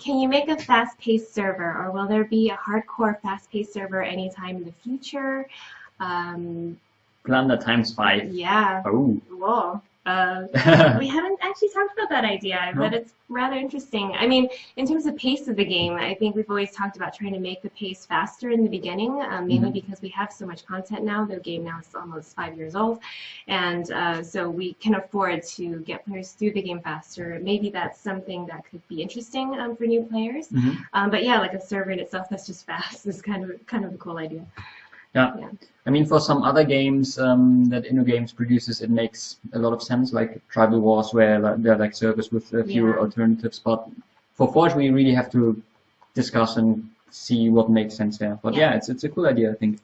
can you make a fast-paced server, or will there be a hardcore fast-paced server anytime in the future? Um, Plunder times five. yeah. Oh. Whoa. Uh, we haven't actually talked about that idea, but it's rather interesting. I mean, in terms of pace of the game, I think we've always talked about trying to make the pace faster in the beginning, um, mainly Mhm. because we have so much content now. The game now is almost five years old, and uh, so we can afford to get players through the game faster. Maybe that's something that could be interesting um, for new players. Mhm. Um, but yeah, like a server in itself that's just fast is kind of kind of a cool idea. Yeah. Yeah. I mean, for some other games um, that InnoGames produces, it makes a lot of sense, like Tribal Wars, where like, there are like servers with a few Yeah. alternatives. But for Forge, we really have to discuss and see what makes sense there. But Yeah. yeah, it's it's a cool idea, I think.